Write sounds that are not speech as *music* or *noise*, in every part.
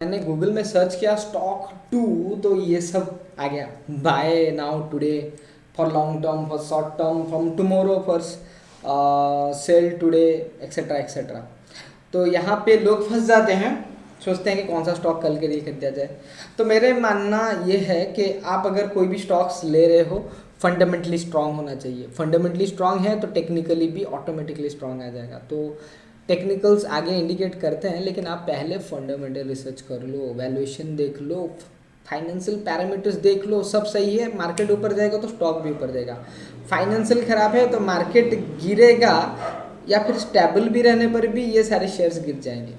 मैंने गूगल में सर्च किया स्टॉक टू तो ये सब आ गया। Buy now today for long term for short term from tomorrow for sell today etcetera etcetera तो यहाँ पे लोग फंस जाते हैं, सोचते हैं कि कौन सा स्टॉक कल के लिए खरीदा जाए। तो मेरे मानना ये है कि आप अगर कोई भी स्टॉक्स ले रहे हो फंडामेंटली स्ट्रांग होना चाहिए। फंडामेंटली स्ट्रांग है तो टेक्निकली भी ऑटोमेटिकली स्ट्रांग आ जाएगा। तो टेक्निकल्स आगे इंडिकेट करते हैं, लेकिन आप पहले फंडामेंटल रिसर्च कर लो वैल्यूएशन देख लो फाइनेंशियल पैरामीटर्स देख लो, सब सही है मार्केट ऊपर जाएगा तो स्टॉक भी ऊपर जाएगा। फाइनेंशियल खराब है तो मार्केट गिरेगा, या फिर स्टेबल भी रहने पर भी ये सारे शेयर्स गिर जाएँगे।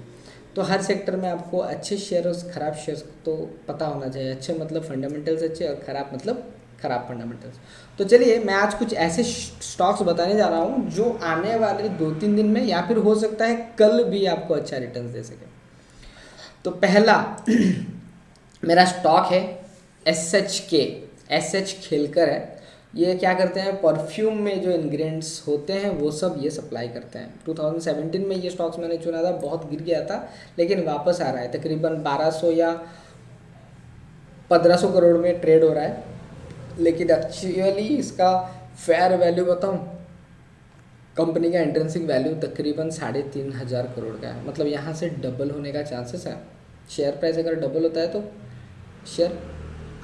तो हर सेक्टर में आपको अच्छे शेयर और ख़राब शेयर्स तो पता होना चाहिए। अच्छे मतलब फंडामेंटल्स अच्छे और ख़राब मतलब ख़राब फंडामेंटल्स तो चलिए, मैं आज कुछ ऐसे स्टॉक्स बताने जा रहा हूँ, जो आने वाले दो तीन दिन में या फिर हो सकता है कल भी आपको अच्छा रिटर्न दे सके। तो पहला, *clears throat* मेरा स्टॉक है S H K S H खेलकर है। ये क्या करते हैं परफ्यूम में जो इंग्रेडिएंट्स होते हैं, वो सब ये सप्लाई करते हैं। 2017 में ये स्टॉक्स मैंने चुना था, बहुत गिर गया था, लेकिन वापस आ रहा है। तकरीबन 1200 या 1500 करोड़ में ट्रेड हो रहा है। लेकिन एक्चुअली इसका फेयर वैल्यू बताऊँ कंपनी का एंट्रेंसिंग वैल्यू तकरीबन साढ़े तीन हज़ार करोड़ का है। मतलब यहाँ से डबल होने का चांसेस है। शेयर प्राइस अगर डबल होता है तो शेयर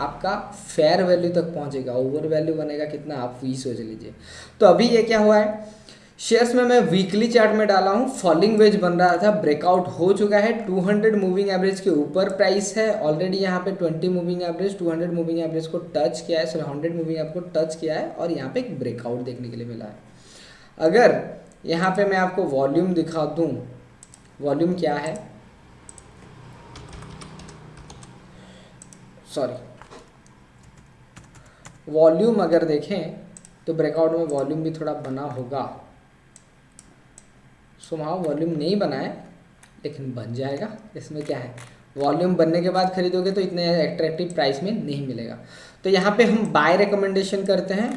आपका फेयर वैल्यू तक पहुँचेगा। ओवर वैल्यू बनेगा कितना, आप वही सोच लीजिए। तो अभी ये क्या हुआ है? शेयर्स में मैं वीकली चार्ट में डाला हूँ फॉलिंग वेज बन रहा था ब्रेकआउट हो चुका है 200 मूविंग एवरेज के ऊपर प्राइस है ऑलरेडी यहाँ पे 20 मूविंग एवरेज 200 मूविंग एवरेज को टच किया है सॉरी 100 मूविंग एवरेज को टच किया है और यहाँ पे एक ब्रेकआउट देखने के लिए मिला है। अगर यहाँ पे मैं आपको वॉल्यूम दिखा दूँ वॉल्यूम क्या है? सॉरी वॉल्यूम अगर देखें तो ब्रेकआउट में वॉल्यूम भी थोड़ा बना होगा। सो वहाँ वॉल्यूम नहीं बना है, लेकिन बन जाएगा। इसमें क्या है? वॉल्यूम बनने के बाद खरीदोगे तो इतने एट्रैक्टिव प्राइस में नहीं मिलेगा। तो यहाँ पे हम बाय रिकमेंडेशन करते हैं।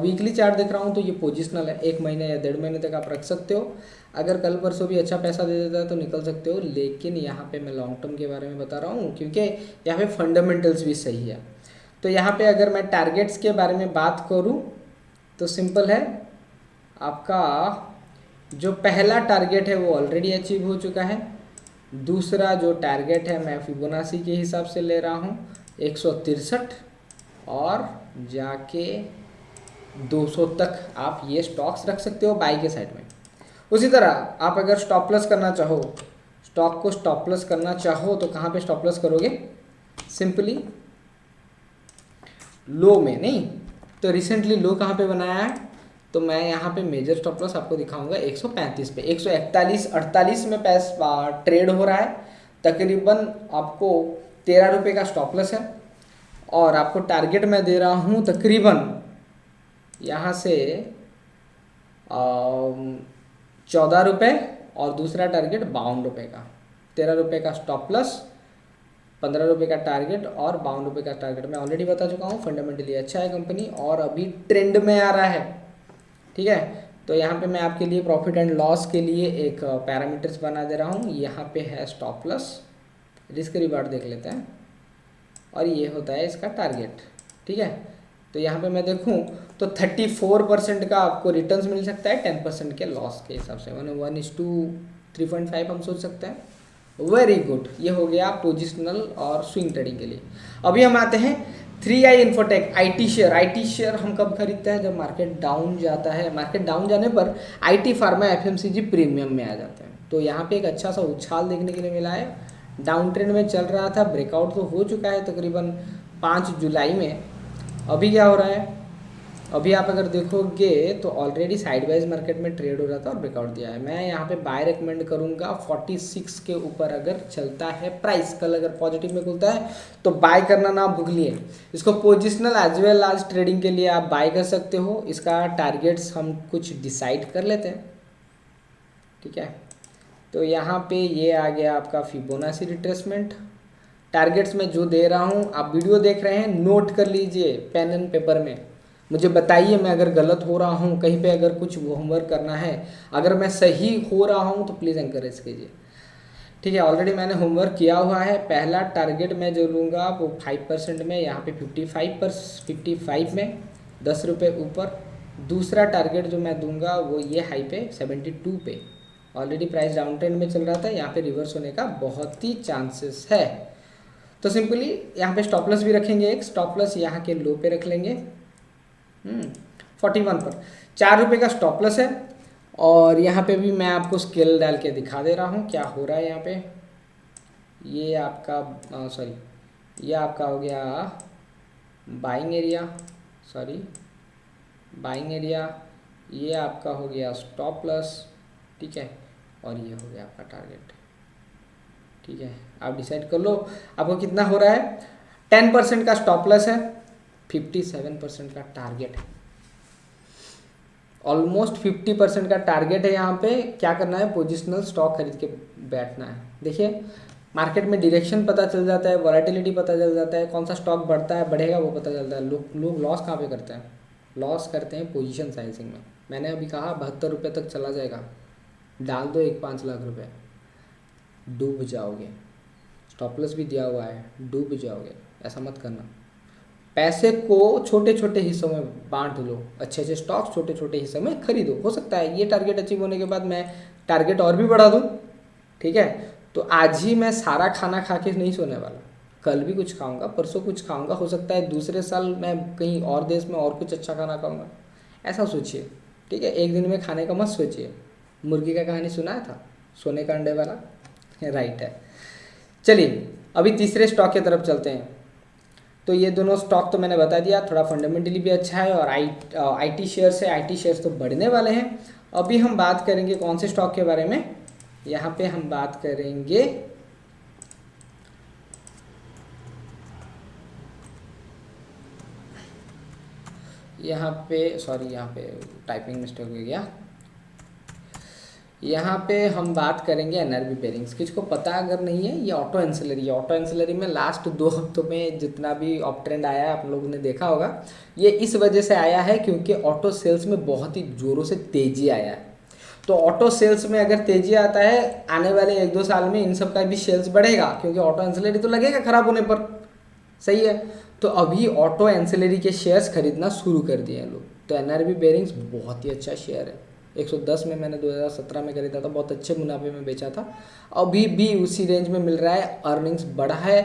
वीकली चार्ट देख रहा हूँ तो ये पोजिशनल है। एक महीने या डेढ़ महीने तक आप रख सकते हो। अगर कल परसों भी अच्छा पैसा दे देता है तो निकल सकते हो। लेकिन यहाँ पे मैं लॉन्ग टर्म के बारे में बता रहा हूँ, क्योंकि यहाँ पे फंडामेंटल्स भी सही है। तो यहाँ पे अगर मैं टारगेट्स के बारे में बात करूँ तो सिंपल है। आपका जो पहला टारगेट है वो ऑलरेडी अचीव हो चुका है। दूसरा जो टारगेट है, मैं फिबोनासी के हिसाब से ले रहा हूँ, एक और जाके 200 तक आप ये स्टॉक्स रख सकते हो बाई के साइड में। उसी तरह आप अगर स्टॉप प्लस करना चाहो स्टॉक को स्टॉप प्लस करना चाहो तो कहाँ पे स्टॉप प्लस करोगे? सिंपली लो में, नहीं? तो रिसेंटली लो कहाँ पे बनाया है? तो मैं यहाँ पे मेजर स्टॉप लॉस आपको दिखाऊँगा 135 पे। 141 48 में पैसा ट्रेड हो रहा है। तकरीबन आपको तेरह रुपये का स्टॉप लॉस है। और आपको टारगेट मैं दे रहा हूँ तकरीबन यहाँ से चौदह रुपये और दूसरा टारगेट बावन रुपये का। तेरह रुपये का स्टॉप प्लस पंद्रह रुपये का टारगेट और बावन रुपये का टारगेट मैं ऑलरेडी बता चुका हूँ फंडामेंटली अच्छा है कंपनी और अभी ट्रेंड में आ रहा है। ठीक है? तो यहाँ पे मैं आपके लिए प्रॉफिट एंड लॉस के लिए एक पैरामीटर्स बना दे रहा हूँ। यहाँ पे है स्टॉप प्लस रिस्क रिवार्ड देख लेते हैं। और ये होता है इसका टारगेट ठीक है? तो यहाँ पे मैं देखूँ तो थर्टी फोर परसेंट का आपको रिटर्न्स मिल सकता है टेन परसेंट के लॉस के हिसाब से। One one is to three point five हम सोच सकते हैं। वेरी गुड ये हो गया पोजिशनल और स्विंग ट्रेडिंग के लिए। अभी हम आते हैं three I Infotech I T share I T share हम कब खरीदते हैं? जब मार्केट डाउन जाता है। मार्केट डाउन जाने पर I T pharma F M C G premium में आ जाते हैं। तो यहाँ पे एक अच्छा सा उछाल देखने के लिए मिला है। डाउन ट्रेंड में चल रहा था। ब्रेकआउट तो हो चुका है तकरीबन पाँच जुलाई में। अभी क्या हो रहा है? अभी आप अगर देखोगे तो ऑलरेडी साइडवाइज मार्केट में ट्रेड हो रहा था और ब्रेकआउट दिया है। मैं यहाँ पे बाय रिकमेंड करूँगा। 46 के ऊपर अगर चलता है प्राइस कल अगर पॉजिटिव में खुलता है तो बाय करना ना भूलिए। इसको positional as well as trading के लिए आप बाय कर सकते हो। इसका टारगेट्स हम कुछ डिसाइड कर लेते हैं। ठीक है? तो यहाँ पे ये आ गया आपका फिबोनासी रिट्रेसमेंट टारगेट्स में जो दे रहा हूँ, आप वीडियो देख रहे हैं नोट कर लीजिए पेन एंड पेपर में। मुझे बताइए, मैं अगर गलत हो रहा हूँ, कहीं पे अगर कुछ होमवर्क करना है, अगर मैं सही हो रहा हूँ तो प्लीज़ एंकरेज कीजिए। ठीक है ऑलरेडी मैंने होमवर्क किया हुआ है। पहला टारगेट मैं जो लूँगा, वो फाइव परसेंट में, यहाँ पे फिफ्टी फाइव पर फिफ्टी फाइव में, दस रुपये ऊपर। दूसरा टारगेट जो मैं दूँगा, वो ये हाई पे सेवेंटी टू पे। ऑलरेडी प्राइस डाउन ट्रेंड में चल रहा था, यहाँ पे रिवर्स होने का बहुत ही चांसेस है। तो सिंपली यहाँ पे स्टॉपलस भी रखेंगे एक स्टॉपलस यहाँ के लो पे रख लेंगे। फोर्टी हम्म, वन पर। चार रुपये का स्टॉप लॉस है और यहाँ पे भी मैं आपको स्केल डाल के दिखा दे रहा हूँ क्या हो रहा है यहाँ पे। ये आपका सॉरी ये आपका हो गया buying area sorry buying area ये आपका हो गया स्टॉप लॉस ठीक है और ये हो गया आपका टारगेट ठीक है। आप डिसाइड कर लो आपको कितना हो रहा है? टेन परसेंट का स्टॉप लॉस है। फिफ्टी सेवन परसेंट का टारगेट है। ऑलमोस्ट फिफ्टी परसेंट का टारगेट है यहाँ पे, क्या करना है? पोजिशनल स्टॉक खरीद के बैठना है। देखिए मार्केट में डायरेक्शन पता चल जाता है वॉलेटिलिटी पता चल जाता है, कौन सा स्टॉक बढ़ता है, बढ़ेगा वो पता चलता है। लोग लोग लॉस कहाँ पे करते हैं? लॉस करते हैं पोजीशन साइजिंग में। मैंने अभी कहा, बहत्तर रुपये तक चला जाएगा। डाल दो एक पाँच लाख रुपये डूब जाओगे। स्टॉपलेस भी दिया हुआ है, डूब जाओगे। ऐसा मत करना। पैसे को छोटे छोटे हिस्सों में बांट लो अच्छे अच्छे स्टॉक्स छोटे छोटे हिस्सों में खरीदो। हो सकता है ये टारगेट अचीव होने के बाद मैं टारगेट और भी बढ़ा दूँ, ठीक है? तो आज ही मैं सारा खाना खा के नहीं सोने वाला। कल भी कुछ खाऊँगा, परसों कुछ खाऊँगा, हो सकता है दूसरे साल मैं कहीं और देश में और कुछ अच्छा खाना खाऊँगा। ऐसा सोचिए, ठीक है? एक दिन में खाने का मत सोचिए। मुर्गी का कहानी सुनाया था? सोने का अंडे वाला? *laughs* राइट है। चलिए, अभी तीसरे स्टॉक की तरफ़ चलते हैं। तो ये दोनों स्टॉक तो मैंने बता दिया, थोड़ा फंडामेंटली भी अच्छा है और आई टी शेयर्स है आई टी शेयर्स तो बढ़ने वाले हैं। अभी हम बात करेंगे कौन से स्टॉक के बारे में? यहाँ पे हम बात करेंगे। यहाँ पे सॉरी यहाँ पे टाइपिंग मिस्टेक हो गया। यहाँ पे हम बात करेंगे एनआरबी बेरिंग्स किसको पता अगर नहीं है, ये ऑटो एंसिलरी ऑटो एंसिलरी में लास्ट दो हफ्तों में जितना भी ऑप ट्रेंड आया है, आप लोगों ने देखा होगा, ये इस वजह से आया है क्योंकि ऑटो सेल्स में बहुत ही ज़ोरों से तेज़ी आया है। तो ऑटो सेल्स में अगर तेज़ी आता है, आने वाले एक दो साल में इन सब का भी सेल्स बढ़ेगा, क्योंकि ऑटो एंसिलरी तो लगेगा ख़राब होने पर। सही है? तो अभी ऑटो एंसिलरी के शेयर्स खरीदना शुरू कर दिए हैं लोग। तो एनआरबी बेरिंग्स बहुत ही अच्छा शेयर है। 110 में मैंने 2017 में खरीदा था, बहुत अच्छे मुनाफे में बेचा था। अभी भी उसी रेंज में मिल रहा है अर्निंग्स बढ़ा है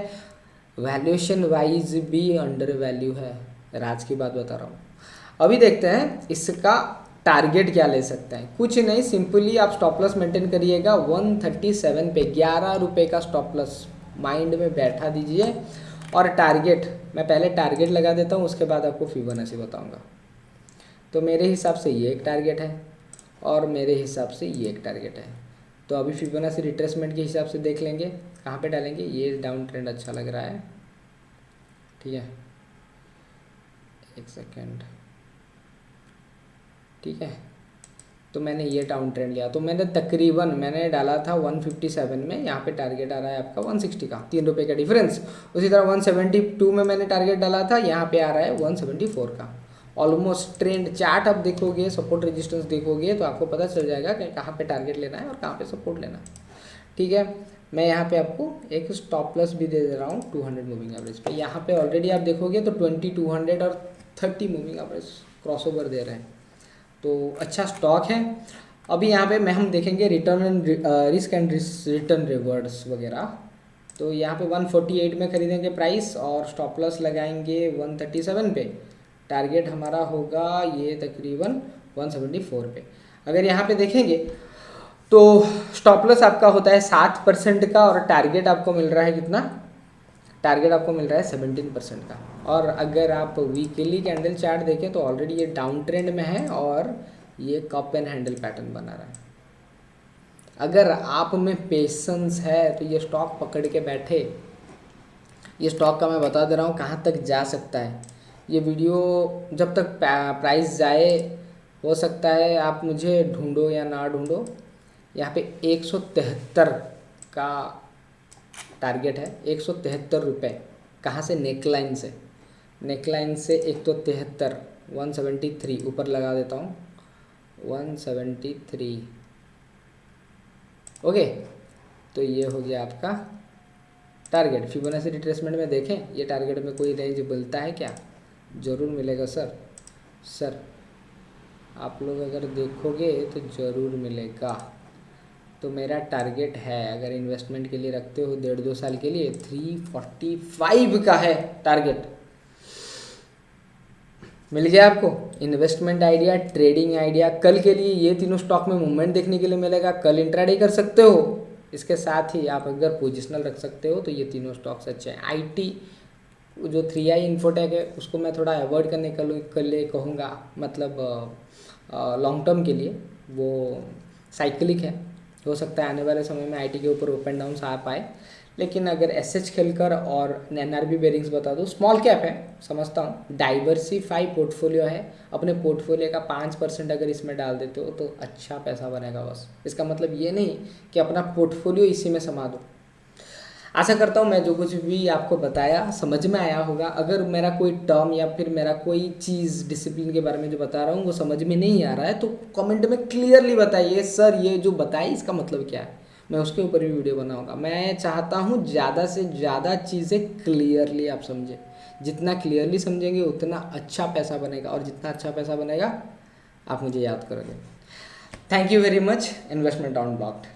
वैल्यूएशन वाइज भी अंडर वैल्यू है। राज की बात बता रहा हूँ। अभी देखते हैं इसका टारगेट क्या ले सकते हैं। कुछ नहीं सिंपली आप स्टॉप लॉस मेंटेन करिएगा। 137 पे ग्यारह रुपये का स्टॉप लॉस माइंड में बैठा दीजिए। और टारगेट मैं पहले टारगेट लगा देता हूँ, उसके बाद आपको फिबोनाची बताऊँगा। तो मेरे हिसाब से ये एक टारगेट है। और मेरे हिसाब से ये एक टारगेट है। तो अभी फिबोनाची रिट्रेसमेंट के हिसाब से देख लेंगे, कहाँ पे डालेंगे, ये डाउन ट्रेंड अच्छा लग रहा है। ठीक है? एक सेकेंड ठीक है? तो मैंने ये डाउन ट्रेंड लिया। तो मैंने तकरीबन, मैंने डाला था 157 में, यहाँ पे टारगेट आ रहा है आपका 160 का, तीन रुपये का डिफरेंस उसी तरह 172 में मैंने टारगेट डाला था, यहाँ पे आ रहा है 174 का। ऑलमोस्ट ट्रेंड चार्ट आप देखोगे सपोर्ट रेजिस्टेंस देखोगे तो आपको पता चल जाएगा कि कहाँ पे टारगेट लेना है और कहाँ पे सपोर्ट लेना है। ठीक है? मैं यहाँ पे आपको एक स्टॉप प्लस भी दे दे रहा हूँ 200 मूविंग एवरेज पे। यहाँ पे ऑलरेडी आप देखोगे तो 20 200 और 30 मूविंग एवरेज क्रॉसओवर दे रहे हैं। तो अच्छा स्टॉक है। अभी यहाँ पे मैं हम देखेंगे return and risk and return rewards वगैरह। तो यहाँ पे 148 में खरीदेंगे प्राइस और स्टॉप लॉस लगाएँगे 137 पे। टारगेट हमारा होगा ये तकरीबन 174 पे। अगर यहाँ पे देखेंगे तो स्टॉप लॉस आपका होता है सात परसेंट का और टारगेट आपको मिल रहा है कितना? टारगेट आपको मिल रहा है सेवनटीन परसेंट का। और अगर आप वीकली कैंडल चार्ट देखें तो ऑलरेडी ये डाउन ट्रेंड में है और ये कप एंड हैंडल पैटर्न बना रहा है। अगर आप में पेशेंस है तो ये स्टॉक पकड़ के बैठे। ये स्टॉक का मैं बता दे रहा हूँ कहाँ तक जा सकता है। ये वीडियो जब तक प्राइस जाए, हो सकता है आप मुझे ढूंढो या ना ढूंढो, यहाँ पे एक सौ तिहत्तर का टारगेट है। एक सौ तिहत्तर रुपये कहाँ से? नेकलाइन से। नेकलाइन से एक सौ तिहत्तर वन सेवेंटी थ्री ऊपर लगा देता हूँ। वन सेवेंटी थ्री ओके तो ये हो गया आपका टारगेट फिबोनाची रिट्रेसमेंट में देखें, ये टारगेट में कोई रेंज बोलता है क्या? ज़रूर मिलेगा सर। सर, आप लोग अगर देखोगे तो ज़रूर मिलेगा। तो मेरा टारगेट है, अगर इन्वेस्टमेंट के लिए रखते हो डेढ़ दो साल के लिए थ्री फोर्टी फाइव का है टारगेट मिल गया आपको? इन्वेस्टमेंट आइडिया ट्रेडिंग आइडिया कल के लिए ये तीनों स्टॉक में मूवमेंट देखने के लिए मिलेगा। कल इंट्राडे कर सकते हो। इसके साथ ही आप अगर पोजिशनल रख सकते हो तो ये तीनों स्टॉक्स अच्छे हैं। आईटी जो थ्री आई इन्फोटेक है, उसको मैं थोड़ा अवॉइड करने के लिए कहूँगा मतलब लॉन्ग टर्म के लिए। वो साइकिलिक है। हो सकता है आने वाले समय में आईटी के ऊपर ओपन एंड डाउन आ पाए। लेकिन अगर एस एच खेलकर और एन आर बी बेरिंग्स बता दो स्मॉल कैप है, समझता हूँ। डाइवर्सिफाई पोर्टफोलियो है। अपने पोर्टफोलियो का पाँच परसेंट अगर इसमें डाल देते हो तो अच्छा पैसा बनेगा बस। इसका मतलब ये नहीं कि अपना पोर्टफोलियो इसी में समा दो। आशा करता हूँ मैं जो कुछ भी आपको बताया, समझ में आया होगा। अगर मेरा कोई टर्म या फिर मेरा कोई चीज़ डिसिप्लिन के बारे में जो बता रहा हूँ, वो समझ में नहीं आ रहा है तो कमेंट में क्लियरली बताइए, सर, ये जो बताए, इसका मतलब क्या है? मैं उसके ऊपर भी वीडियो बनाऊँगा। मैं चाहता हूँ ज़्यादा से ज़्यादा चीज़ें क्लियरली आप समझें। जितना क्लियरली समझेंगे, उतना अच्छा पैसा बनेगा और जितना अच्छा पैसा बनेगा, आप मुझे याद करोगे। Thank you very much investment on blocked